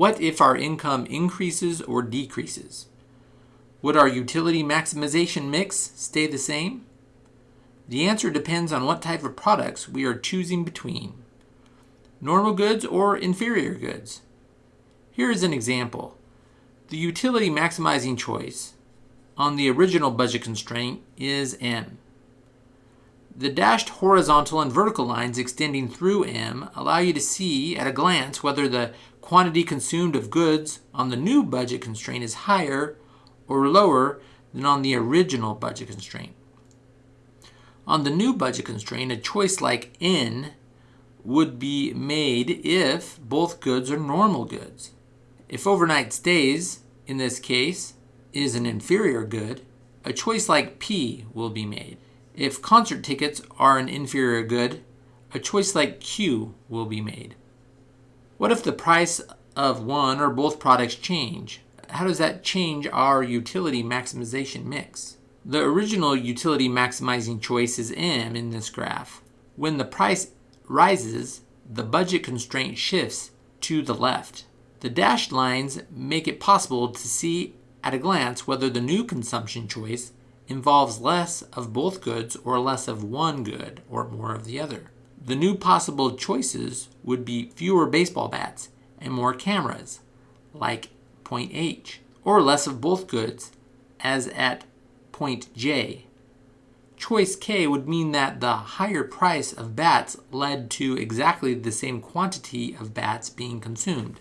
What if our income increases or decreases? Would our utility maximization mix stay the same? The answer depends on what type of products we are choosing between. Normal goods or inferior goods. Here is an example. The utility maximizing choice on the original budget constraint is M. The dashed horizontal and vertical lines extending through M allow you to see at a glance whether the quantity consumed of goods on the new budget constraint is higher or lower than on the original budget constraint. On the new budget constraint, a choice like N would be made if both goods are normal goods. If overnight stays, in this case, is an inferior good, a choice like P will be made. If concert tickets are an inferior good, a choice like Q will be made. What if the price of one or both products change? How does that change our utility maximization mix? The original utility maximizing choice is M in this graph. When the price rises, the budget constraint shifts to the left. The dashed lines make it possible to see at a glance whether the new consumption choice involves less of both goods or less of one good or more of the other. The new possible choices would be fewer baseball bats and more cameras, like point H, or less of both goods, as at point J. Choice K would mean that the higher price of bats led to exactly the same quantity of bats being consumed,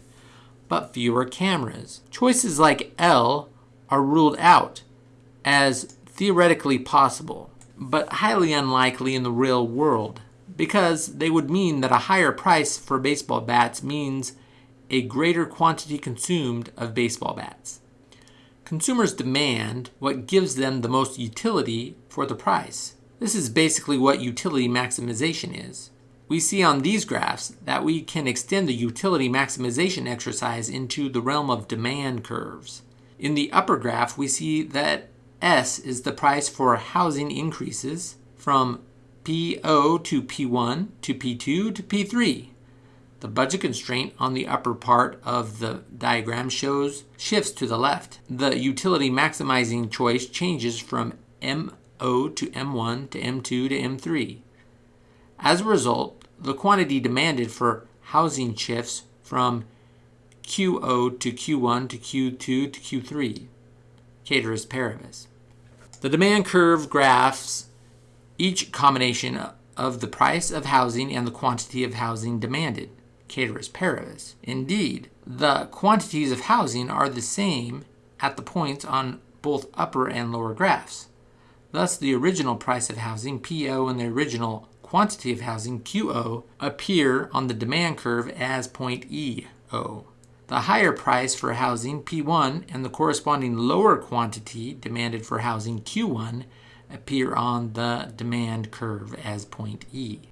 but fewer cameras. Choices like L are ruled out as theoretically possible, but highly unlikely in the real world, because they would mean that a higher price for baseball bats means a greater quantity consumed of baseball bats. Consumers demand what gives them the most utility for the price. This is basically what utility maximization is. We see on these graphs that we can extend the utility maximization exercise into the realm of demand curves. In the upper graph, we see that S is the price for housing increases from P0 to P1 to P2 to P3. The budget constraint on the upper part of the diagram shows shifts to the left. The utility maximizing choice changes from M0 to M1 to M2 to M3. As a result, the quantity demanded for housing shifts from QO to Q1 to Q2 to Q3. Ceteris paribus. The demand curve graphs each combination of the price of housing and the quantity of housing demanded. Ceteris paribus. Indeed, the quantities of housing are the same at the points on both upper and lower graphs. Thus, the original price of housing, PO, and the original quantity of housing, QO, appear on the demand curve as point EO. The higher price for housing, P1, and the corresponding lower quantity demanded for housing, Q1, appear on the demand curve as point E.